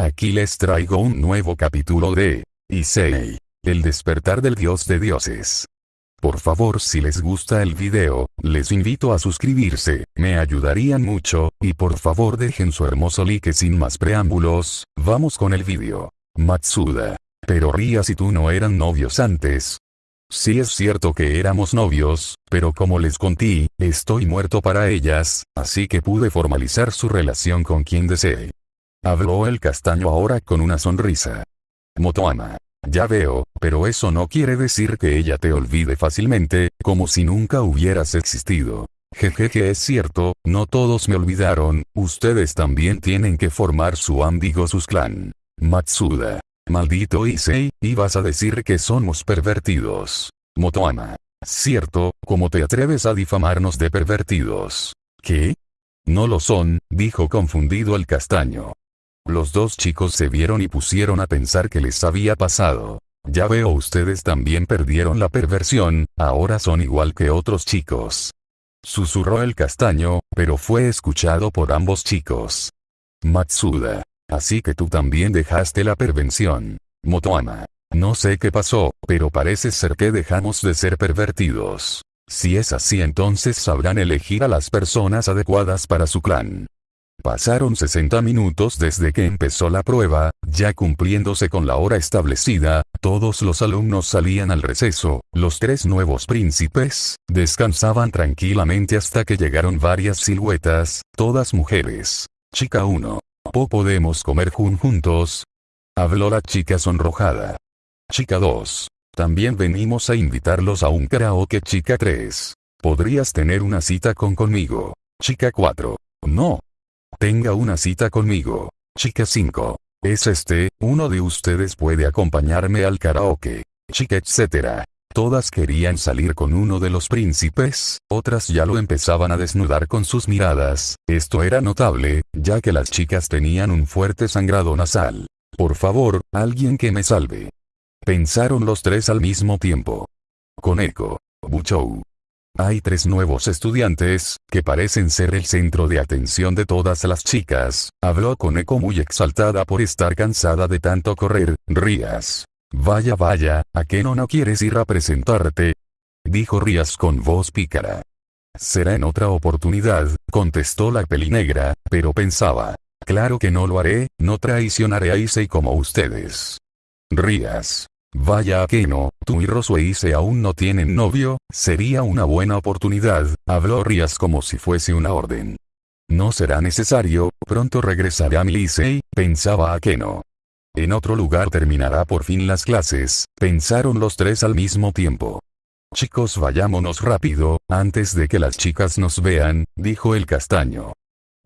Aquí les traigo un nuevo capítulo de Issei, el despertar del dios de dioses. Por favor si les gusta el video, les invito a suscribirse, me ayudarían mucho, y por favor dejen su hermoso like sin más preámbulos, vamos con el video. Matsuda. Pero Rías y tú no eran novios antes. Sí es cierto que éramos novios, pero como les conté, estoy muerto para ellas, así que pude formalizar su relación con quien desee. Habló el castaño ahora con una sonrisa. Motoama. Ya veo, pero eso no quiere decir que ella te olvide fácilmente, como si nunca hubieras existido. Jejeje es cierto, no todos me olvidaron, ustedes también tienen que formar su amigo sus clan. Matsuda. Maldito Issei, vas a decir que somos pervertidos. Motoama. Cierto, ¿cómo te atreves a difamarnos de pervertidos? ¿Qué? No lo son, dijo confundido el castaño. Los dos chicos se vieron y pusieron a pensar qué les había pasado. Ya veo ustedes también perdieron la perversión, ahora son igual que otros chicos. Susurró el castaño, pero fue escuchado por ambos chicos. Matsuda. Así que tú también dejaste la pervención. Motoama. No sé qué pasó, pero parece ser que dejamos de ser pervertidos. Si es así entonces sabrán elegir a las personas adecuadas para su clan. Pasaron 60 minutos desde que empezó la prueba, ya cumpliéndose con la hora establecida, todos los alumnos salían al receso, los tres nuevos príncipes, descansaban tranquilamente hasta que llegaron varias siluetas, todas mujeres. Chica 1. ¿Po podemos comer juntos? Habló la chica sonrojada. Chica 2. También venimos a invitarlos a un karaoke chica 3. ¿Podrías tener una cita con conmigo? Chica 4. No, Tenga una cita conmigo. Chica 5. Es este, uno de ustedes puede acompañarme al karaoke. Chica etc. Todas querían salir con uno de los príncipes, otras ya lo empezaban a desnudar con sus miradas, esto era notable, ya que las chicas tenían un fuerte sangrado nasal. Por favor, alguien que me salve. Pensaron los tres al mismo tiempo. Koneko. Buchou. Hay tres nuevos estudiantes, que parecen ser el centro de atención de todas las chicas, habló con Eco muy exaltada por estar cansada de tanto correr, Rías. Vaya vaya, ¿a qué no no quieres ir a presentarte? Dijo Rías con voz pícara. Será en otra oportunidad, contestó la pelinegra, pero pensaba. Claro que no lo haré, no traicionaré a Issei como ustedes. Rías. Vaya que no, tú y Rosueise aún no tienen novio, sería una buena oportunidad, habló Rías como si fuese una orden. No será necesario, pronto regresaré a mi Licey, pensaba a que no. En otro lugar terminará por fin las clases, pensaron los tres al mismo tiempo. Chicos vayámonos rápido, antes de que las chicas nos vean, dijo el castaño.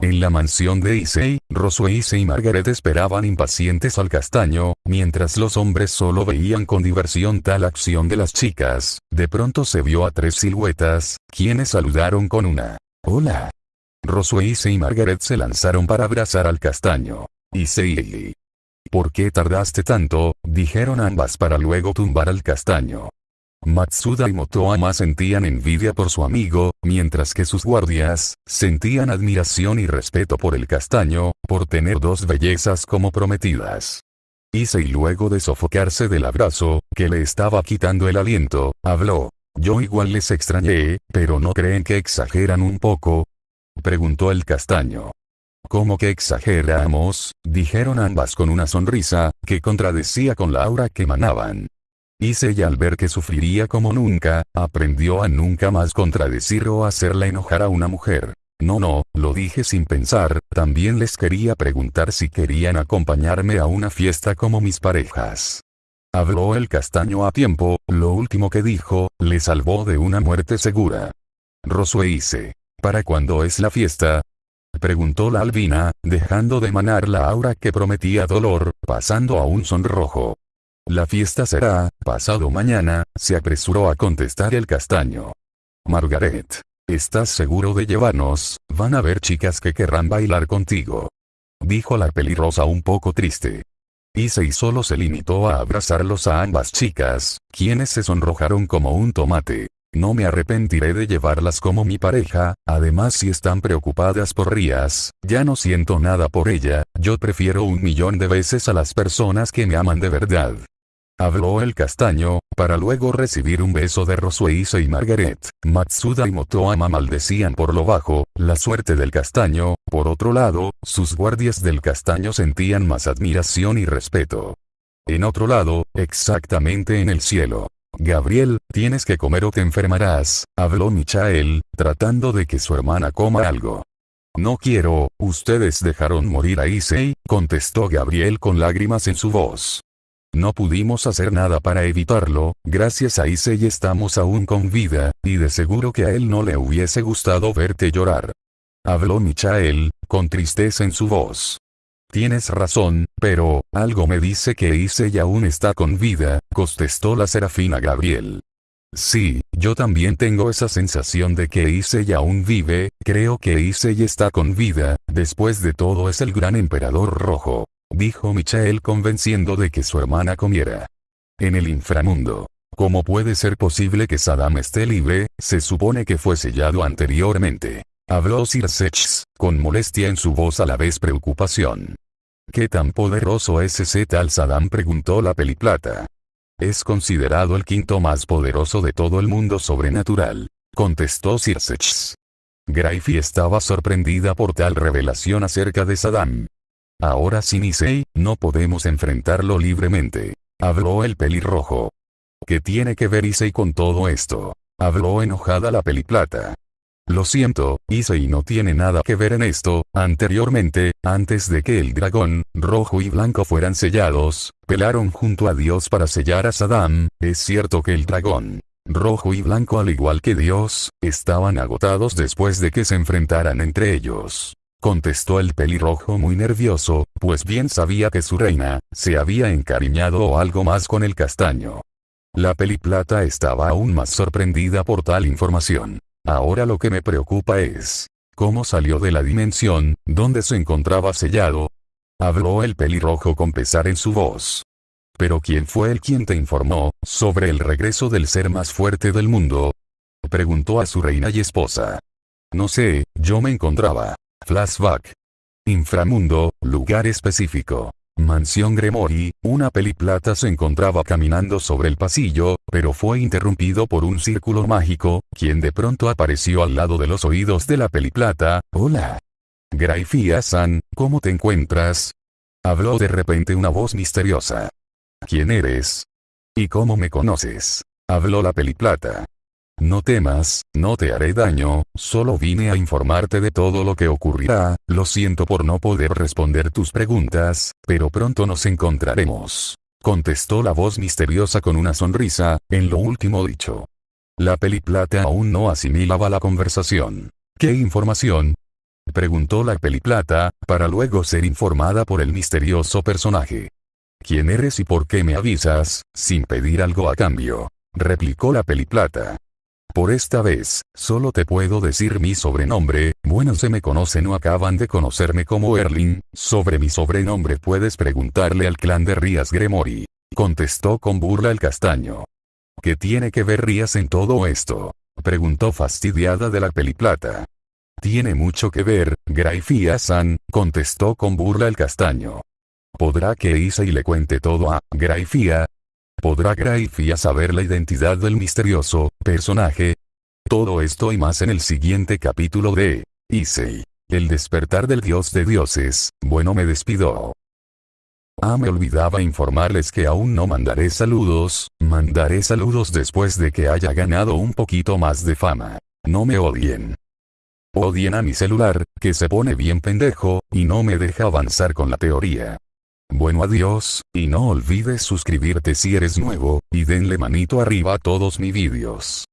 En la mansión de Issei, Rosueise y Margaret esperaban impacientes al castaño, mientras los hombres solo veían con diversión tal acción de las chicas, de pronto se vio a tres siluetas, quienes saludaron con una Hola. Rosueise y Margaret se lanzaron para abrazar al castaño. Issei. ¿Por qué tardaste tanto? dijeron ambas para luego tumbar al castaño. Matsuda y Motoama sentían envidia por su amigo, mientras que sus guardias, sentían admiración y respeto por el castaño, por tener dos bellezas como prometidas. Issei luego de sofocarse del abrazo, que le estaba quitando el aliento, habló. Yo igual les extrañé, pero ¿no creen que exageran un poco? Preguntó el castaño. ¿Cómo que exageramos? dijeron ambas con una sonrisa, que contradecía con la aura que emanaban. Y al ver que sufriría como nunca, aprendió a nunca más contradecir o hacerla enojar a una mujer. No no, lo dije sin pensar, también les quería preguntar si querían acompañarme a una fiesta como mis parejas. Habló el castaño a tiempo, lo último que dijo, le salvó de una muerte segura. Rosue ¿Para cuándo es la fiesta? Preguntó la albina, dejando de emanar la aura que prometía dolor, pasando a un sonrojo. La fiesta será, pasado mañana, se apresuró a contestar el castaño. Margaret. ¿Estás seguro de llevarnos? Van a haber chicas que querrán bailar contigo. Dijo la pelirrosa un poco triste. y solo se limitó a abrazarlos a ambas chicas, quienes se sonrojaron como un tomate. No me arrepentiré de llevarlas como mi pareja, además si están preocupadas por Rías, ya no siento nada por ella, yo prefiero un millón de veces a las personas que me aman de verdad. Habló el castaño, para luego recibir un beso de Rosueise y Margaret. Matsuda y Motoama maldecían por lo bajo, la suerte del castaño, por otro lado, sus guardias del castaño sentían más admiración y respeto. En otro lado, exactamente en el cielo. Gabriel, tienes que comer o te enfermarás, habló Michael, tratando de que su hermana coma algo. No quiero, ustedes dejaron morir a Issei, contestó Gabriel con lágrimas en su voz. No pudimos hacer nada para evitarlo, gracias a Issei estamos aún con vida, y de seguro que a él no le hubiese gustado verte llorar. Habló Michael, con tristeza en su voz. Tienes razón, pero, algo me dice que Issei aún está con vida, contestó la serafina Gabriel. Sí, yo también tengo esa sensación de que Issei aún vive, creo que Issei está con vida, después de todo es el gran emperador rojo. Dijo Michael convenciendo de que su hermana comiera. En el inframundo. ¿Cómo puede ser posible que Saddam esté libre? Se supone que fue sellado anteriormente. Habló Sir con molestia en su voz a la vez preocupación. ¿Qué tan poderoso es ese tal Saddam? preguntó la peliplata. Es considerado el quinto más poderoso de todo el mundo sobrenatural, contestó Sirsex. Graifi estaba sorprendida por tal revelación acerca de Saddam. Ahora sin Issei, no podemos enfrentarlo libremente. Habló el pelirrojo. ¿Qué tiene que ver Issei con todo esto? Habló enojada la peliplata. Lo siento, Issei no tiene nada que ver en esto, anteriormente, antes de que el dragón, rojo y blanco fueran sellados, pelaron junto a Dios para sellar a Saddam, es cierto que el dragón, rojo y blanco al igual que Dios, estaban agotados después de que se enfrentaran entre ellos. Contestó el pelirrojo muy nervioso, pues bien sabía que su reina, se había encariñado o algo más con el castaño. La peliplata estaba aún más sorprendida por tal información. Ahora lo que me preocupa es, ¿cómo salió de la dimensión, donde se encontraba sellado? Habló el pelirrojo con pesar en su voz. Pero ¿quién fue el quien te informó, sobre el regreso del ser más fuerte del mundo? Preguntó a su reina y esposa. No sé, yo me encontraba. Flashback. Inframundo, lugar específico. Mansión Gremory, una peliplata se encontraba caminando sobre el pasillo, pero fue interrumpido por un círculo mágico, quien de pronto apareció al lado de los oídos de la peliplata, hola. Graifia-san, ¿cómo te encuentras? Habló de repente una voz misteriosa. ¿Quién eres? ¿Y cómo me conoces? Habló la peliplata. No temas, no te haré daño, solo vine a informarte de todo lo que ocurrirá, lo siento por no poder responder tus preguntas, pero pronto nos encontraremos. Contestó la voz misteriosa con una sonrisa, en lo último dicho. La peliplata aún no asimilaba la conversación. ¿Qué información? Preguntó la peliplata, para luego ser informada por el misterioso personaje. ¿Quién eres y por qué me avisas, sin pedir algo a cambio? Replicó la peliplata. Por esta vez, solo te puedo decir mi sobrenombre, bueno se me conocen o acaban de conocerme como Erling, sobre mi sobrenombre puedes preguntarle al clan de Rías Gremory. Contestó con burla el castaño. ¿Qué tiene que ver Rías en todo esto? Preguntó fastidiada de la peliplata. Tiene mucho que ver, Graifia-san, contestó con burla el castaño. ¿Podrá que y le cuente todo a Graifia? ¿Podrá Graifia saber la identidad del misterioso personaje? Todo esto y más en el siguiente capítulo de Issei. El despertar del dios de dioses. Bueno me despido. Ah me olvidaba informarles que aún no mandaré saludos, mandaré saludos después de que haya ganado un poquito más de fama. No me odien. Odien a mi celular, que se pone bien pendejo, y no me deja avanzar con la teoría. Bueno adiós, y no olvides suscribirte si eres nuevo, y denle manito arriba a todos mis vídeos.